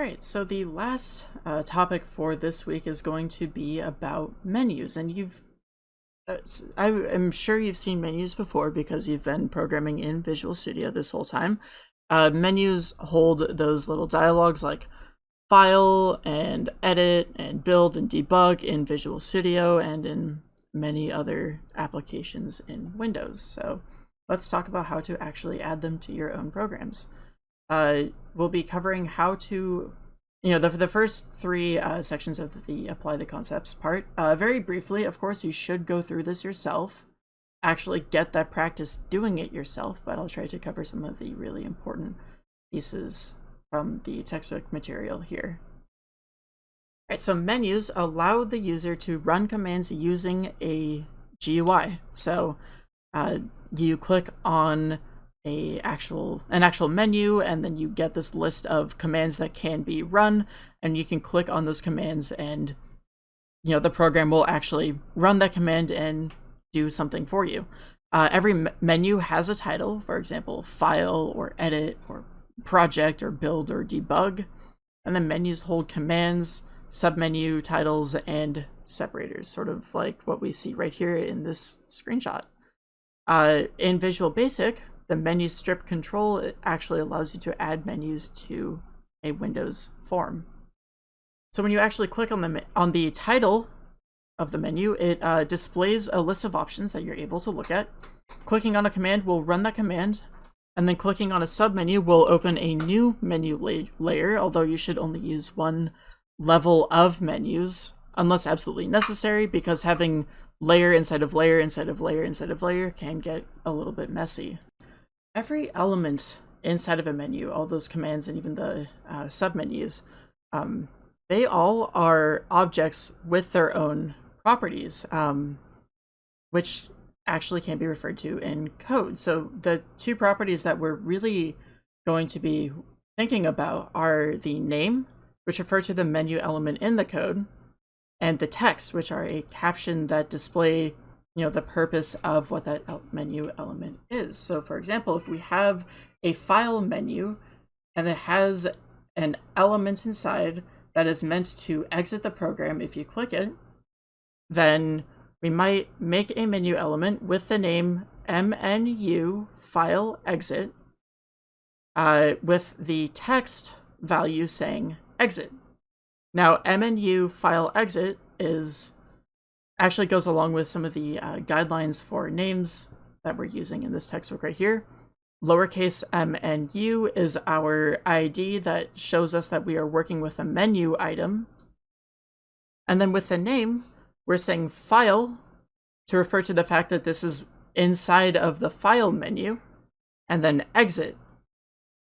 All right, so the last uh, topic for this week is going to be about menus, and you've uh, I am sure you've seen menus before because you've been programming in Visual Studio this whole time. Uh, menus hold those little dialogues like file and edit and build and debug in Visual Studio and in many other applications in Windows. So let's talk about how to actually add them to your own programs. Uh, we'll be covering how to you know, the, the first three uh, sections of the apply the concepts part, uh, very briefly, of course, you should go through this yourself, actually get that practice doing it yourself, but I'll try to cover some of the really important pieces from the textbook material here. All right, so menus allow the user to run commands using a GUI. So uh, you click on a actual an actual menu and then you get this list of commands that can be run and you can click on those commands and you know the program will actually run that command and do something for you. Uh, every menu has a title for example file or edit or project or build or debug and the menus hold commands submenu titles and separators sort of like what we see right here in this screenshot. Uh, in visual basic the menu strip control actually allows you to add menus to a Windows form. So when you actually click on the on the title of the menu, it uh, displays a list of options that you're able to look at. Clicking on a command will run that command, and then clicking on a submenu will open a new menu la layer, although you should only use one level of menus unless absolutely necessary, because having layer inside of layer inside of layer inside of layer can get a little bit messy every element inside of a menu, all those commands and even the uh, submenus, um, they all are objects with their own properties, um, which actually can be referred to in code. So the two properties that we're really going to be thinking about are the name, which refer to the menu element in the code, and the text, which are a caption that display you know, the purpose of what that menu element is. So for example, if we have a file menu and it has an element inside that is meant to exit the program if you click it, then we might make a menu element with the name mnu file exit uh, with the text value saying exit. Now mnu file exit is actually goes along with some of the uh, guidelines for names that we're using in this textbook right here. Lowercase m and u is our ID that shows us that we are working with a menu item. And then with the name, we're saying file to refer to the fact that this is inside of the file menu, and then exit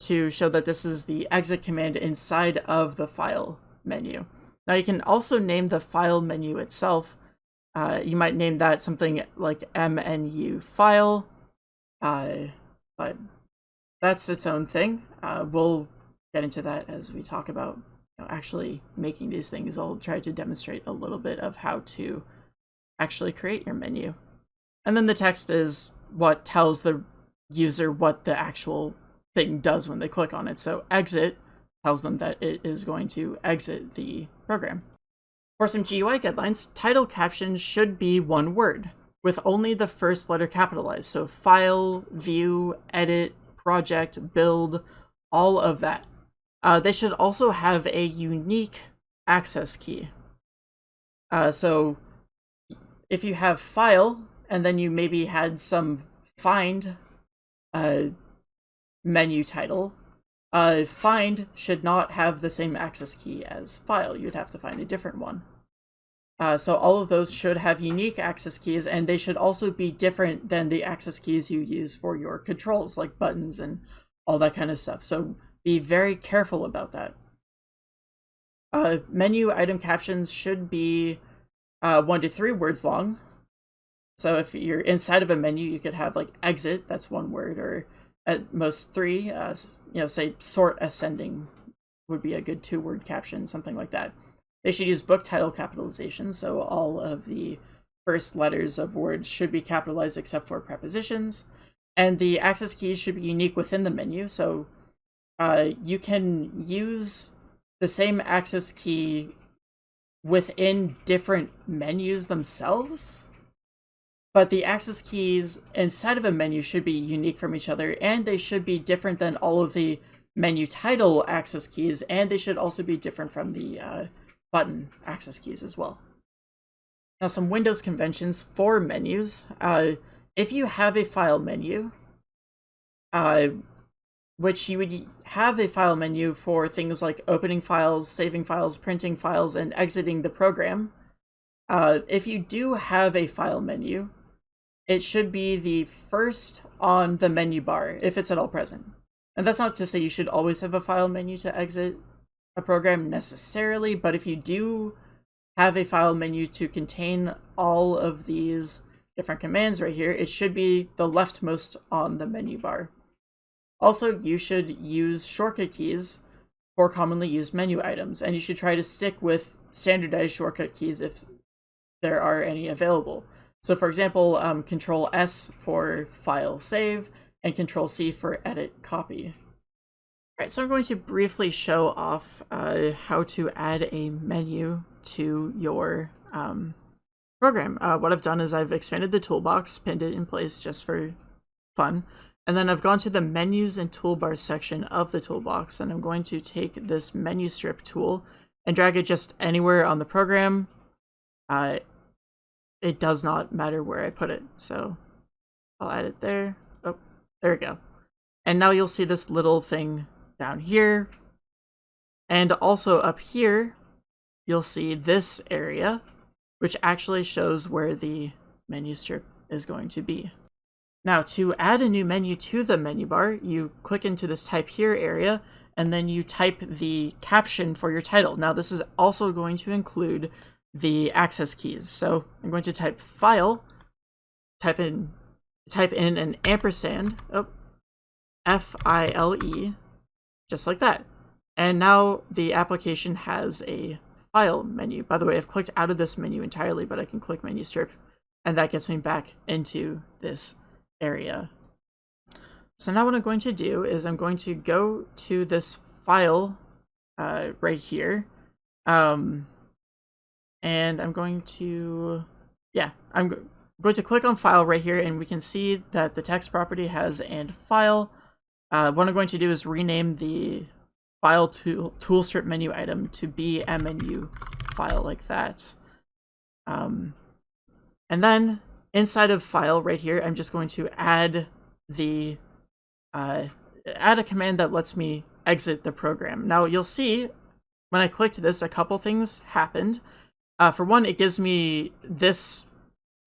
to show that this is the exit command inside of the file menu. Now you can also name the file menu itself uh, you might name that something like MNU file, uh, but that's its own thing. Uh, we'll get into that as we talk about you know, actually making these things. I'll try to demonstrate a little bit of how to actually create your menu. And then the text is what tells the user what the actual thing does when they click on it. So exit tells them that it is going to exit the program. For some GUI guidelines, title captions should be one word, with only the first letter capitalized. So file, view, edit, project, build, all of that. Uh, they should also have a unique access key. Uh, so if you have file, and then you maybe had some find uh, menu title, uh, find should not have the same access key as file. You'd have to find a different one. Uh, so all of those should have unique access keys, and they should also be different than the access keys you use for your controls, like buttons and all that kind of stuff. So be very careful about that. Uh, menu item captions should be uh, one to three words long. So if you're inside of a menu, you could have like exit, that's one word, or at most three, uh, you know, say sort ascending would be a good two word caption, something like that. They should use book title capitalization, so all of the first letters of words should be capitalized except for prepositions. And the access keys should be unique within the menu, so uh, you can use the same access key within different menus themselves. But the access keys inside of a menu should be unique from each other, and they should be different than all of the menu title access keys, and they should also be different from the uh, button access keys as well. Now, some Windows conventions for menus. Uh, if you have a file menu, uh, which you would have a file menu for things like opening files, saving files, printing files, and exiting the program. Uh, if you do have a file menu, it should be the first on the menu bar, if it's at all present. And that's not to say you should always have a file menu to exit a program necessarily, but if you do have a file menu to contain all of these different commands right here, it should be the leftmost on the menu bar. Also, you should use shortcut keys for commonly used menu items, and you should try to stick with standardized shortcut keys if there are any available. So for example, um, Control S for file save, and Control C for edit copy. Alright, so I'm going to briefly show off uh, how to add a menu to your um, program. Uh, what I've done is I've expanded the toolbox, pinned it in place just for fun, and then I've gone to the menus and toolbars section of the toolbox, and I'm going to take this menu strip tool and drag it just anywhere on the program. Uh, it does not matter where I put it, so I'll add it there. Oh, there we go. And now you'll see this little thing down here. And also up here, you'll see this area, which actually shows where the menu strip is going to be. Now to add a new menu to the menu bar, you click into this type here area, and then you type the caption for your title. Now this is also going to include the access keys. So I'm going to type file, type in type in an ampersand, oh, F-I-L-E, just like that. And now the application has a file menu. By the way, I've clicked out of this menu entirely, but I can click menu strip, and that gets me back into this area. So now what I'm going to do is I'm going to go to this file uh, right here. Um, and I'm going to, yeah, I'm going to click on file right here and we can see that the text property has and file. Uh, what I'm going to do is rename the file tool, tool strip menu item to be menu file like that. Um, and then inside of file right here, I'm just going to add the uh, add a command that lets me exit the program. Now you'll see when I clicked this, a couple things happened. Uh, for one, it gives me this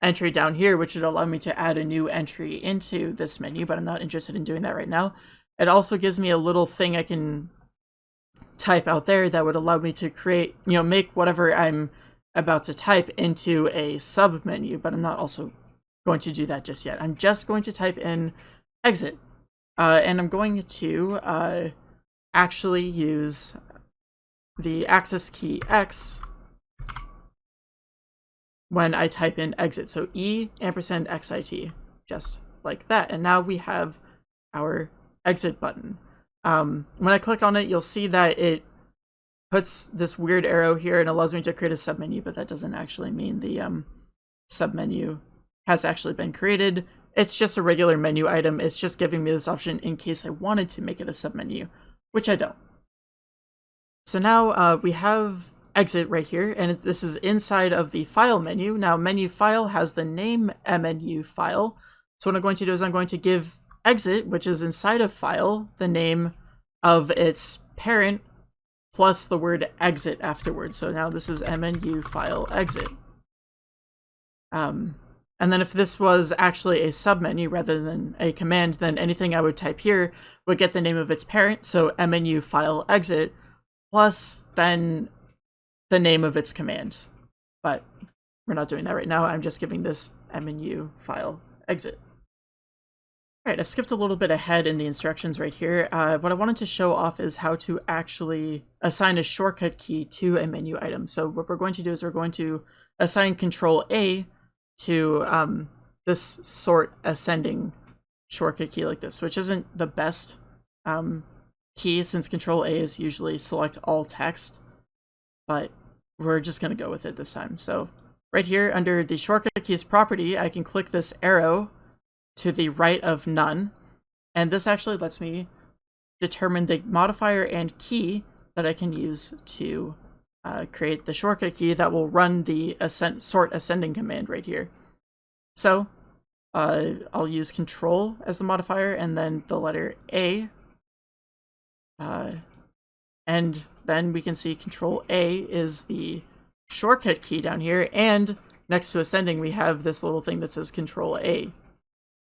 entry down here, which would allow me to add a new entry into this menu, but I'm not interested in doing that right now. It also gives me a little thing I can type out there that would allow me to create, you know, make whatever I'm about to type into a sub menu, but I'm not also going to do that just yet. I'm just going to type in exit, uh, and I'm going to uh, actually use the access key X when I type in exit. So E ampersand XIT, just like that. And now we have our exit button. Um, when I click on it, you'll see that it puts this weird arrow here and allows me to create a submenu, but that doesn't actually mean the um, submenu has actually been created. It's just a regular menu item. It's just giving me this option in case I wanted to make it a submenu, which I don't. So now uh, we have exit right here, and this is inside of the file menu. Now menu file has the name menu file. So what I'm going to do is I'm going to give exit, which is inside of file, the name of its parent plus the word exit afterwards. So now this is mnu file exit. Um, and then if this was actually a submenu rather than a command, then anything I would type here would get the name of its parent, so mnu file exit, plus then the name of its command. But we're not doing that right now. I'm just giving this mnu file exit. Alright, I've skipped a little bit ahead in the instructions right here. Uh, what I wanted to show off is how to actually assign a shortcut key to a menu item. So what we're going to do is we're going to assign Control A to um, this sort ascending shortcut key like this, which isn't the best um, key since control A is usually select all text, but we're just going to go with it this time. So right here under the shortcut keys property, I can click this arrow to the right of none, and this actually lets me determine the modifier and key that I can use to uh, create the shortcut key that will run the ascent, sort ascending command right here. So uh, I'll use control as the modifier and then the letter A. Uh, and then we can see control A is the shortcut key down here. And next to ascending, we have this little thing that says control A.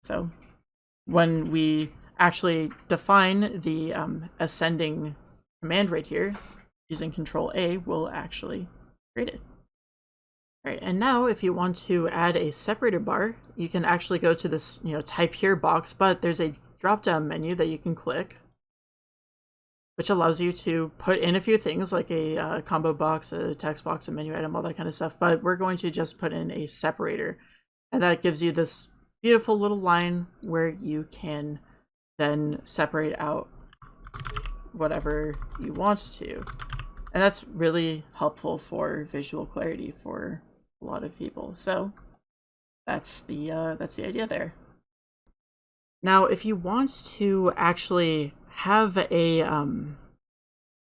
So when we actually define the um, ascending command right here, using control A we'll actually create it. All right, and now if you want to add a separator bar, you can actually go to this, you know, type here box, but there's a drop-down menu that you can click, which allows you to put in a few things like a uh, combo box, a text box, a menu item, all that kind of stuff, but we're going to just put in a separator. And that gives you this beautiful little line where you can then separate out whatever you want to. And that's really helpful for visual clarity for a lot of people. So that's the uh, that's the idea there. Now, if you want to actually have a um,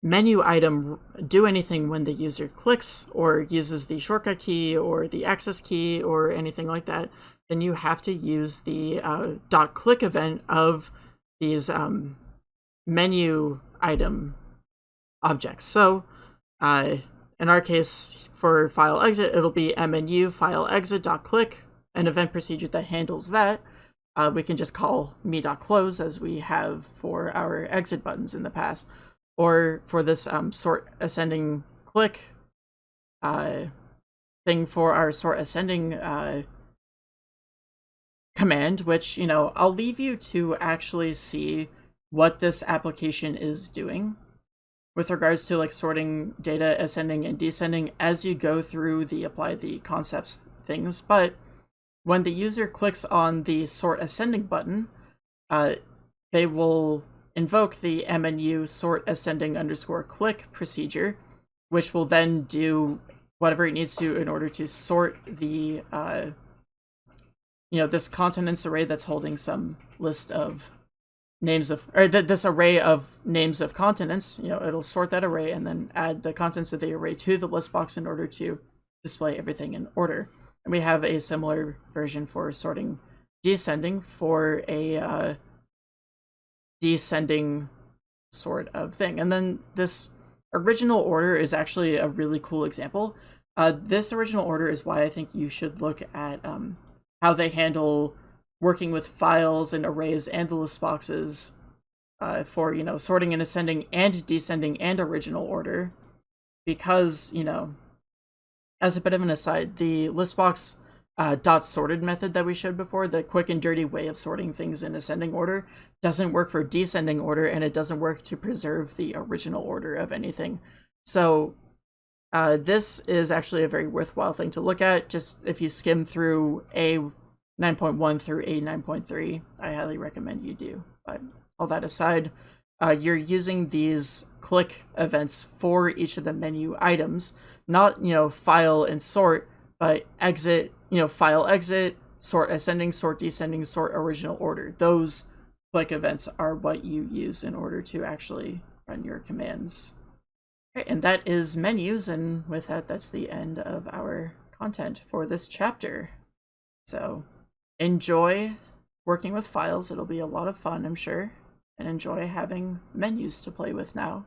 menu item do anything when the user clicks or uses the shortcut key or the access key or anything like that, then you have to use the uh, dot click event of these um, menu item objects. So uh, in our case, for file exit, it'll be mnu file exit dot click, an event procedure that handles that. Uh, we can just call me.close as we have for our exit buttons in the past. Or for this um, sort ascending click uh, thing for our sort ascending uh, command, which, you know, I'll leave you to actually see what this application is doing with regards to like sorting data ascending and descending as you go through the apply the concepts things. But when the user clicks on the sort ascending button, uh, they will invoke the MNU sort ascending underscore click procedure, which will then do whatever it needs to in order to sort the, uh, you know, this continents array that's holding some list of names of or th this array of names of continents. You know it'll sort that array and then add the contents of the array to the list box in order to display everything in order and we have a similar version for sorting descending for a uh, descending sort of thing and then this original order is actually a really cool example uh, this original order is why i think you should look at um, how they handle working with files and arrays and the list boxes uh, for, you know, sorting and ascending and descending and original order. Because, you know, as a bit of an aside, the listbox uh, dot sorted method that we showed before, the quick and dirty way of sorting things in ascending order, doesn't work for descending order and it doesn't work to preserve the original order of anything. So uh, this is actually a very worthwhile thing to look at. Just if you skim through a 9.1 through a 9.3, I highly recommend you do. But all that aside, uh, you're using these click events for each of the menu items, not, you know, file and sort, but exit, you know, file exit, sort ascending, sort descending, sort original order. Those click events are what you use in order to actually run your commands. And that is menus, and with that, that's the end of our content for this chapter. So enjoy working with files. It'll be a lot of fun, I'm sure, and enjoy having menus to play with now.